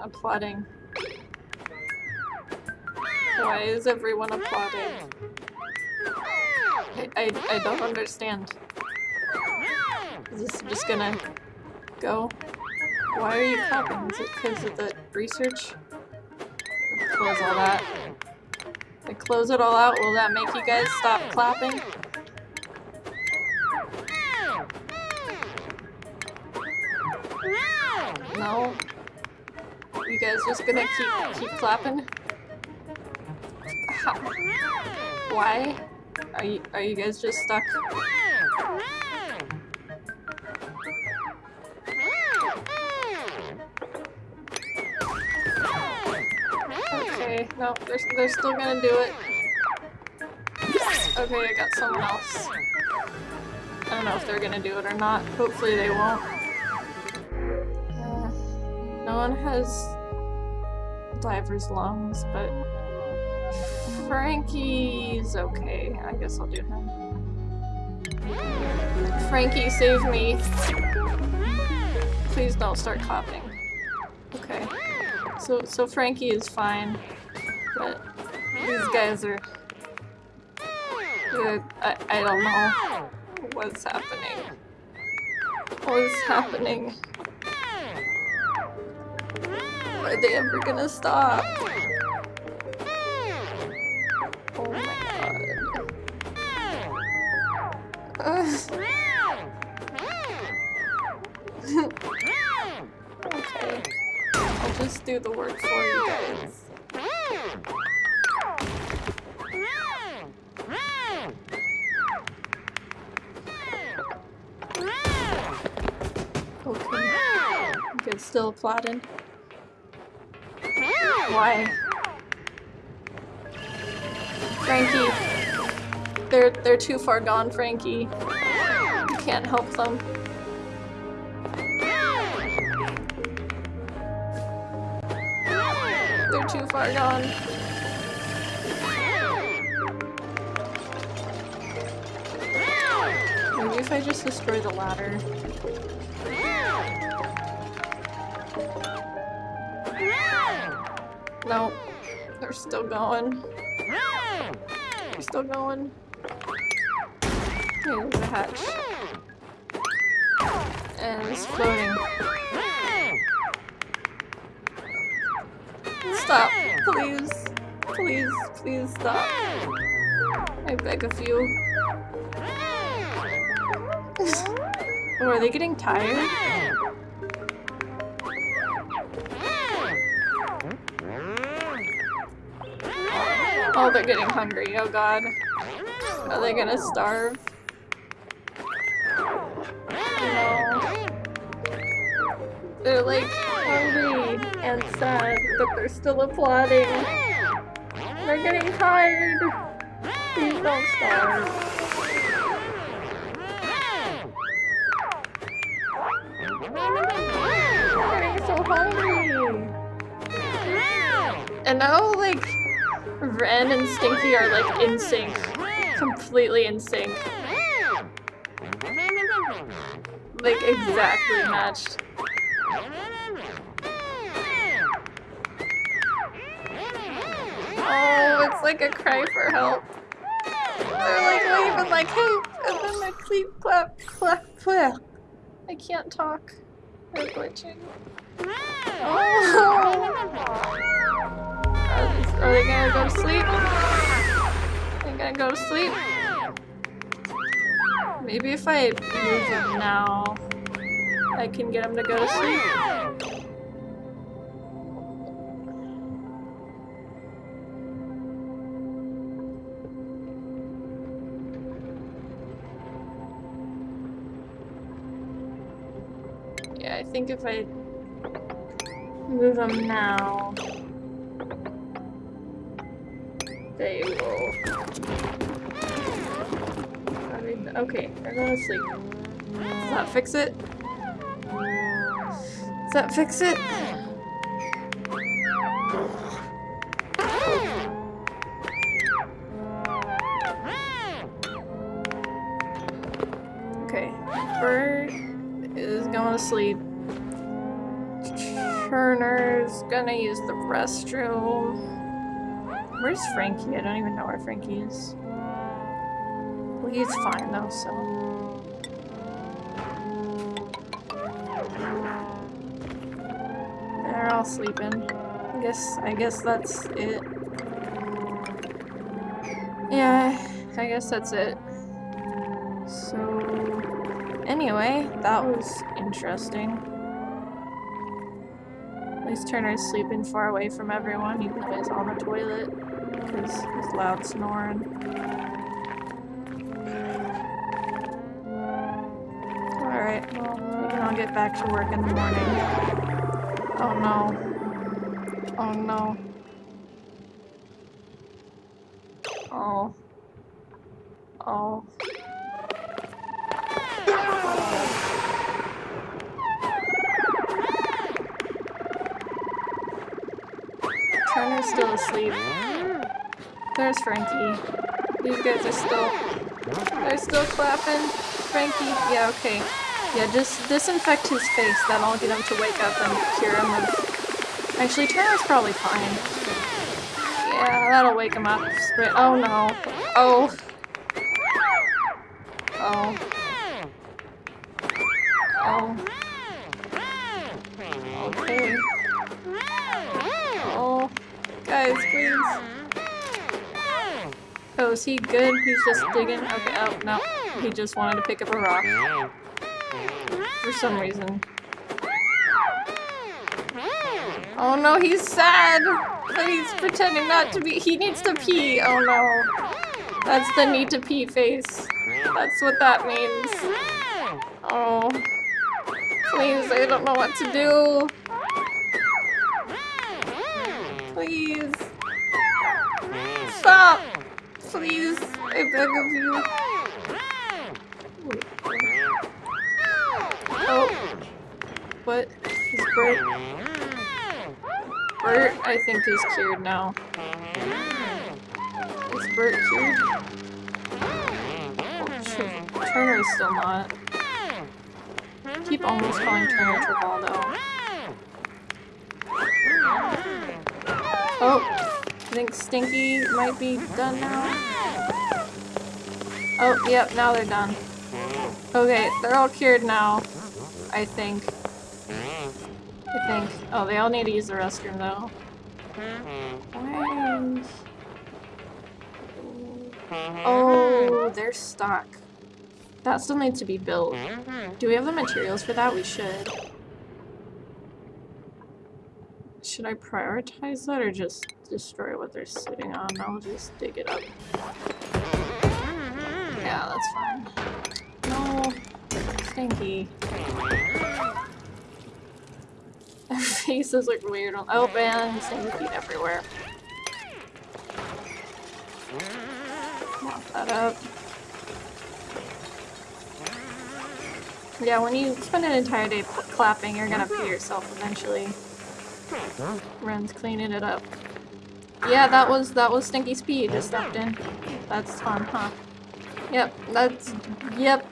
applauding? Why is everyone applauding? I, I, I don't understand. Is this just gonna go? Why are you clapping? Is it because of the research? Close all that. I close it all out. Will that make you guys stop clapping? No? You guys just gonna keep keep clapping? How? Why? Are you are you guys just stuck? Okay, no, they're, they're still gonna do it. Okay, I got someone else. I don't know if they're gonna do it or not. Hopefully they won't. Uh, no one has diver's lungs, but Frankie's okay. I guess I'll do him. Frankie, save me. Please don't start coughing. Okay. So, so Frankie is fine, but these guys are... I, I don't know what's happening. What's happening? Are they ever gonna stop? Oh my god. okay. I'll just do the work for you guys. Okay. You guys still applauding? Why? Frankie. They're they're too far gone, Frankie. You can't help them. They're too far gone. Maybe if I just destroy the ladder. No, they're still going. They're still going. Here's the hatch. And it's floating. Stop, please. Please, please stop. I beg of you. oh, are they getting tired? Oh, they're getting hungry. Oh god. Are they gonna starve? No. They're like hungry and sad, but they're still applauding. They're getting tired. Please don't starve. They're getting so hungry. And now, like, Ren and Stinky are like in sync. Completely in sync. Like exactly matched. Oh, it's like a cry for help. They're like waving like hey, and then a cleat clap clap clap. I can't talk. They're glitching. Oh. Are, they gonna go to sleep? They're gonna go to sleep? Maybe if I move them now, I can get them to go to sleep. Yeah, I think if I move them now, they will. I mean, okay, going to sleep. Does that fix it? Does that fix it? Okay, Burt is going to sleep. Turner's gonna use the restroom. Where's Frankie? I don't even know where Frankie is. Well, he's fine though, so. They're all sleeping. I guess I guess that's it. Yeah, I guess that's it. So anyway, that was interesting. At least Turner's sleeping far away from everyone, even though he's on the toilet because he's loud snoring. Alright, well, maybe I'll get back to work in the morning. Oh no. Oh no. Oh. Oh. Turner's still asleep. There's Frankie. These guys are still... They're still clapping. Frankie, yeah, okay. Yeah, just disinfect his face. That'll get him to wake up and cure him of... Actually, Turner's probably fine. Yeah, that'll wake him up. Oh no. Oh. Oh. Oh. Okay. Oh. Guys, please. Oh, is he good? He's just digging? Okay, oh, no. He just wanted to pick up a rock. For some reason. Oh no, he's sad! But he's pretending not to be- he needs to pee! Oh no. That's the need to pee face. That's what that means. Oh. Please, I don't know what to do. Please. Stop! Please, I beg of you. Oh. What? Is Burt? Burt, I think is cured now. Is Burt cured? Oh, shoot. Turner is still not. I keep almost calling Turner Travaldo. Oh, I think Stinky might be done now. Oh, yep, now they're done. Okay, they're all cured now. I think. I think. Oh, they all need to use the restroom though. Why? Oh, they're stuck. That still needs to be built. Do we have the materials for that? We should. Should I prioritize that or just destroy what they're sitting on? I'll just dig it up. Yeah, that's fine. No. Stinky. Faces look weird oh man, stinky feet everywhere. Mop that up. Yeah, when you spend an entire day clapping, you're gonna pee yourself eventually. Ren's cleaning it up. Yeah, that was that was Stinky Speed just stepped in. That's fun, huh? Yep, that's yep.